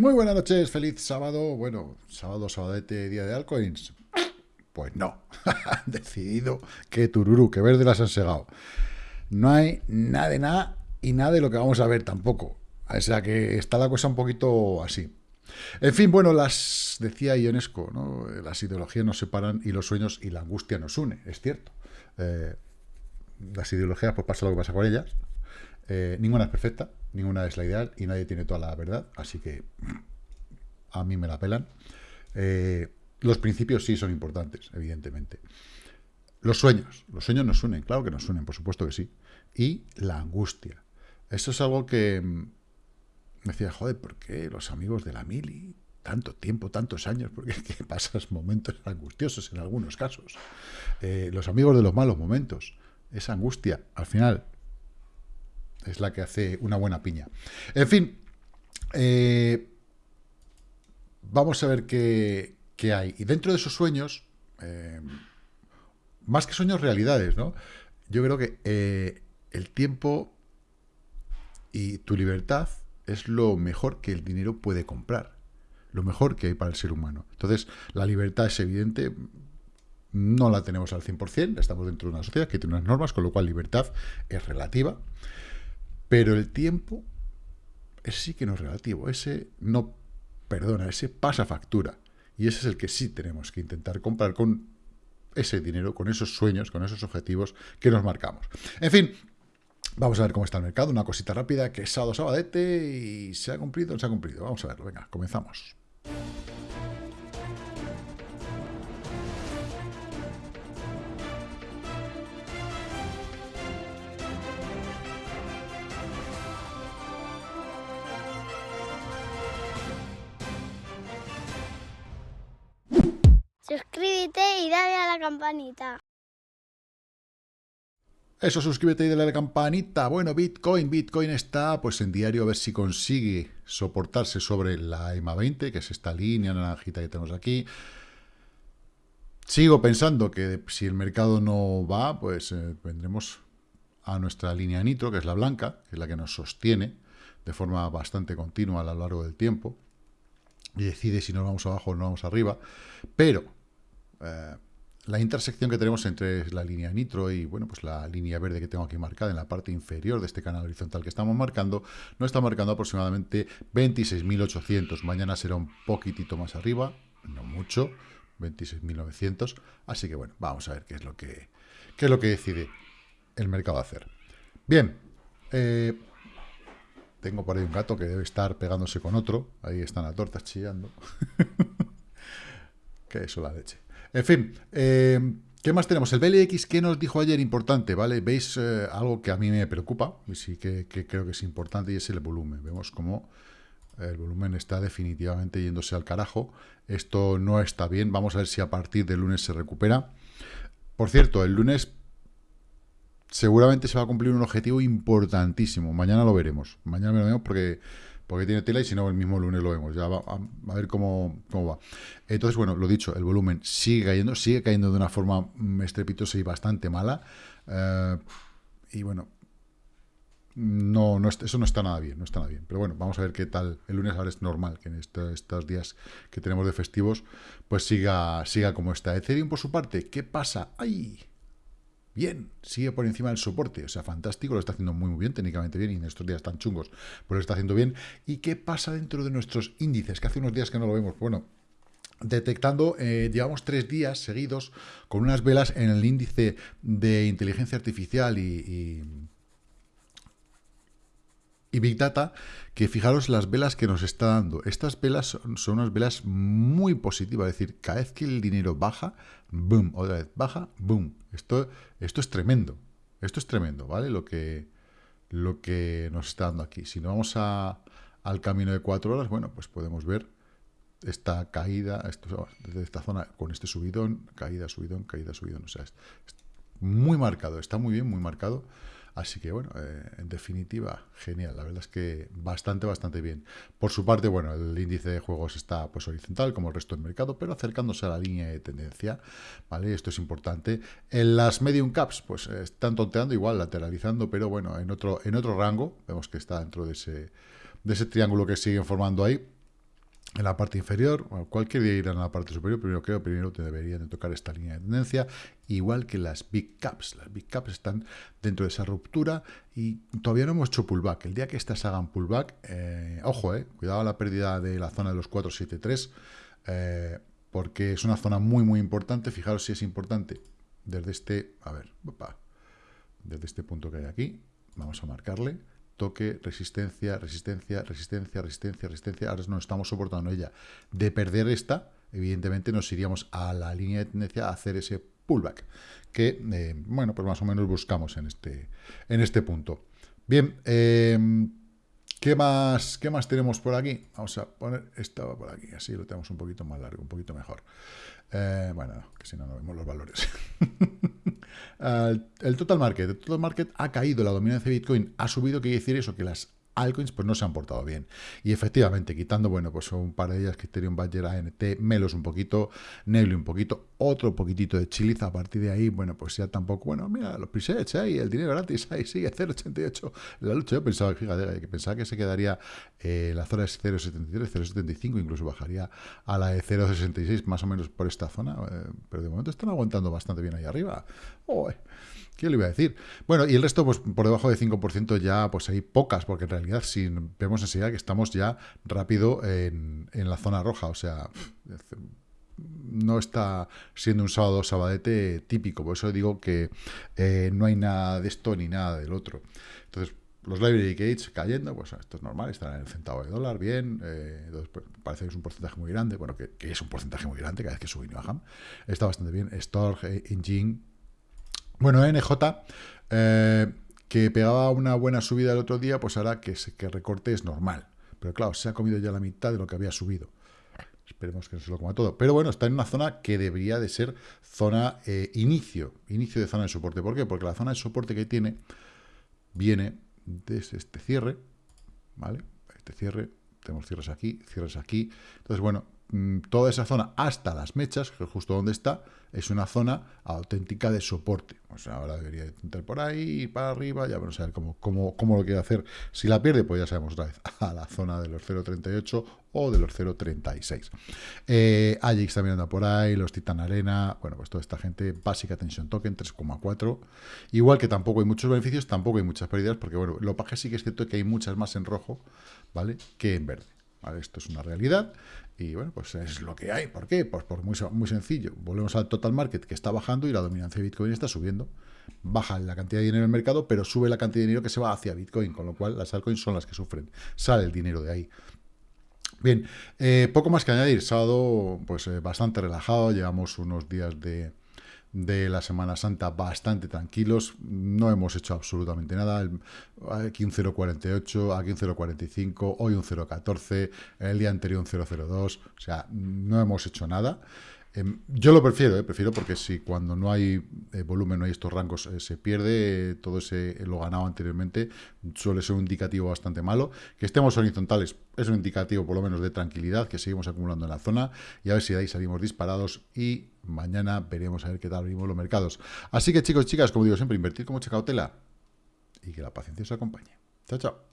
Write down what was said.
Muy buenas noches, feliz sábado. Bueno, sábado, sabadete, día de altcoins. Pues no, han decidido que tururú, que verde las han segado. No hay nada de nada y nada de lo que vamos a ver tampoco. O sea que está la cosa un poquito así. En fin, bueno, las decía Ionesco, ¿no? las ideologías nos separan y los sueños y la angustia nos une, es cierto. Eh, las ideologías, pues pasa lo que pasa con ellas. Eh, ninguna es perfecta, ninguna es la ideal y nadie tiene toda la verdad, así que a mí me la pelan. Eh, los principios sí son importantes, evidentemente. Los sueños, los sueños nos unen, claro que nos unen, por supuesto que sí. Y la angustia. Eso es algo que mm, me decía, joder, ¿por qué los amigos de la mili? Tanto tiempo, tantos años, porque que pasas momentos angustiosos en algunos casos. Eh, los amigos de los malos momentos. Esa angustia, al final, es la que hace una buena piña. En fin, eh, vamos a ver qué, hay. Y dentro de esos sueños, eh, más que sueños, realidades, ¿no? Yo creo que eh, el tiempo y tu libertad es lo mejor que el dinero puede comprar. Lo mejor que hay para el ser humano. Entonces, la libertad es evidente, no la tenemos al 100%, estamos dentro de una sociedad que tiene unas normas, con lo cual libertad es relativa. Pero el tiempo, ese sí que no es relativo, ese no perdona, ese pasa factura. Y ese es el que sí tenemos que intentar comprar con ese dinero, con esos sueños, con esos objetivos que nos marcamos. En fin, vamos a ver cómo está el mercado. Una cosita rápida, que es sábado, sabadete, y se ha cumplido, se ha cumplido. Vamos a verlo, venga, comenzamos. Campanita. Eso, suscríbete y dale a la campanita. Bueno, Bitcoin, Bitcoin está pues en diario a ver si consigue soportarse sobre la EMA 20, que es esta línea naranjita que tenemos aquí. Sigo pensando que si el mercado no va, pues eh, vendremos a nuestra línea nitro, que es la blanca, que es la que nos sostiene de forma bastante continua a lo largo del tiempo, y decide si nos vamos abajo o nos vamos arriba, pero eh, la intersección que tenemos entre la línea nitro y bueno, pues la línea verde que tengo aquí marcada en la parte inferior de este canal horizontal que estamos marcando, nos está marcando aproximadamente 26.800. Mañana será un poquitito más arriba, no mucho, 26.900. Así que bueno, vamos a ver qué es lo que, qué es lo que decide el mercado hacer. Bien, eh, tengo por ahí un gato que debe estar pegándose con otro. Ahí están las tortas chillando. que eso la leche. En fin, eh, ¿qué más tenemos? El BLX, ¿qué nos dijo ayer? Importante, ¿vale? Veis eh, algo que a mí me preocupa y sí que, creo que es importante y es el volumen. Vemos cómo el volumen está definitivamente yéndose al carajo. Esto no está bien. Vamos a ver si a partir del lunes se recupera. Por cierto, el lunes seguramente se va a cumplir un objetivo importantísimo. Mañana lo veremos. Mañana lo veremos porque porque tiene tela y si no, el mismo lunes lo vemos. Ya va, a, ver cómo, va. Entonces, bueno, lo dicho, el volumen sigue cayendo, sigue cayendo de una forma mm, estrepitosa y bastante mala. Eh, y bueno, no, no, eso no está nada bien, no está nada bien. Pero bueno, vamos a ver qué tal. El lunes ahora es normal que en estos días que tenemos de festivos, pues siga, siga como está. Ethereum, por su parte, ¿qué pasa? ¡Ay! Bien, sigue por encima del soporte, o sea, fantástico, lo está haciendo muy, muy bien, técnicamente bien, y en estos días tan chungos, pues lo está haciendo bien. ¿Y qué pasa dentro de nuestros índices? Que hace unos días que no lo vemos. Bueno, detectando, eh, llevamos tres días seguidos con unas velas en el índice de inteligencia artificial y Big Data, que fijaros las velas que nos está dando. Estas velas son, unas velas muy positivas, es decir, cada vez que el dinero baja, boom, otra vez baja, boom. Esto, esto es tremendo, esto es tremendo, ¿vale? Lo que, lo que nos está dando aquí. Si nos vamos a, al camino de cuatro horas, bueno, pues podemos ver esta caída, esto, desde esta zona, con este subidón, caída, subidón, caída, subidón. O sea, es muy marcado, está muy bien, muy marcado. Así que, bueno, eh, en definitiva, genial. La verdad es que bastante, bastante bien. Por su parte, bueno, el índice de juegos está pues horizontal, como el resto del mercado, pero acercándose a la línea de tendencia, ¿vale? Esto es importante. En las medium caps, pues están tonteando igual, lateralizando, pero bueno, en otro, en otro rango, vemos que está dentro de ese, de ese triángulo que siguen formando ahí. En la parte inferior, cualquier día irán a la parte superior, pero creo primero te deberían de tocar esta línea de tendencia, igual que las Big Caps. Las Big Caps están dentro de esa ruptura y todavía no hemos hecho pullback. El día que estas hagan pullback, eh, ojo, eh, cuidado a la pérdida de la zona de los 473, eh, porque es una zona muy, muy importante. Fijaros si es importante. Desde este, a ver, desde este punto que hay aquí, vamos a marcarle toque, resistencia, resistencia, resistencia, resistencia, resistencia. Ahora no estamos soportando ella. De perder esta, evidentemente nos iríamos a la línea de tendencia a hacer ese pullback, que, eh, bueno, pues más o menos buscamos en este, en este punto. Bien, em, ¿qué, más, ¿qué más tenemos por aquí? Vamos a poner esto por aquí, así lo tenemos un poquito más largo, un poquito mejor. Eh, bueno, que si no, no vemos los valores. el total market. El total market ha caído, la dominancia de Bitcoin ha subido, quiere decir eso, que las altcoins pues no se han portado bien. Y efectivamente, quitando, bueno, pues un par de ellas, Criterion Badger, ANT, Melos un poquito, Nebly un poquito, otro poquitito de Chiliz, a partir de ahí, bueno, pues ya tampoco, bueno, mira, los presets ahí, el dinero gratis, ahí sigue 0,88 la lucha. Yo pensaba, fíjate, que pensaba que se quedaría eh, la zona es 0,73, 0,75, incluso bajaría a la de 0,66 más o menos por esta zona, eh, pero de momento están aguantando bastante bien ahí arriba. Oh, ¿Qué le iba a decir? Bueno, y el resto, pues por debajo de 5% ya, pues hay pocas, porque en realidad si vemos enseguida que estamos ya rápido en, la zona roja, o sea, no está siendo un sábado sabadete típico, por eso digo que eh, no hay nada de esto ni nada del otro. Entonces, los library gates cayendo, pues esto es normal, están en el centavo de dólar, bien, eh, pues, parece que es un porcentaje muy grande, bueno, que, es un porcentaje muy grande cada vez que suben y bajan, está bastante bien, Storage, eh, Engine, bueno, NJ, eh, que pegaba una buena subida el otro día, pues ahora que, recorte es normal. Pero claro, se ha comido ya la mitad de lo que había subido. Esperemos que no se lo coma todo. Pero bueno, está en una zona que debería de ser zona eh, inicio, inicio de zona de soporte. ¿Por qué? Porque la zona de soporte que tiene viene desde este cierre, ¿vale? Este cierre, tenemos cierres aquí, cierres aquí. Entonces, bueno, toda esa zona hasta las mechas, que justo donde está, es una zona auténtica de soporte. O sea, ahora debería entrar por ahí, para arriba, ya vamos a ver cómo, cómo, cómo, lo quiere hacer. Si la pierde, pues ya sabemos otra vez a la zona de los 0.38 o de los 0.36. Eh, Ajax también anda por ahí, los Titan Arena, bueno, pues toda esta gente, Basic Attention Token 3,4. Igual que tampoco hay muchos beneficios, tampoco hay muchas pérdidas, porque bueno, lo que sí que es cierto que hay muchas más en rojo, ¿vale? Que en verde. Esto es una realidad y bueno, pues es lo que hay. ¿Por qué? Pues por muy, muy sencillo. Volvemos al total market que está bajando y la dominancia de Bitcoin está subiendo. Baja la cantidad de dinero en el mercado, pero sube la cantidad de dinero que se va hacia Bitcoin, con lo cual las altcoins son las que sufren. Sale el dinero de ahí. Bien, eh, poco más que añadir. Sábado, pues eh, bastante relajado. Llevamos unos días de, de la Semana Santa bastante tranquilos, no hemos hecho absolutamente nada, aquí un 0.48, aquí un 0.45, hoy un 0.14, el día anterior un 0.02, o sea, no hemos hecho nada. Em, yo lo prefiero, eh, prefiero porque si cuando no hay eh, volumen, no hay estos rangos, eh, se pierde todo ese lo ganado anteriormente, suele ser un indicativo bastante malo. Que estemos horizontales es un indicativo por lo menos de tranquilidad, que seguimos acumulando en la zona y a ver si de ahí salimos disparados y mañana veremos a ver qué tal abrimos los mercados. Así que chicos chicas, como digo siempre, invertir con mucha cautela y que la paciencia os acompañe. Chao, chao.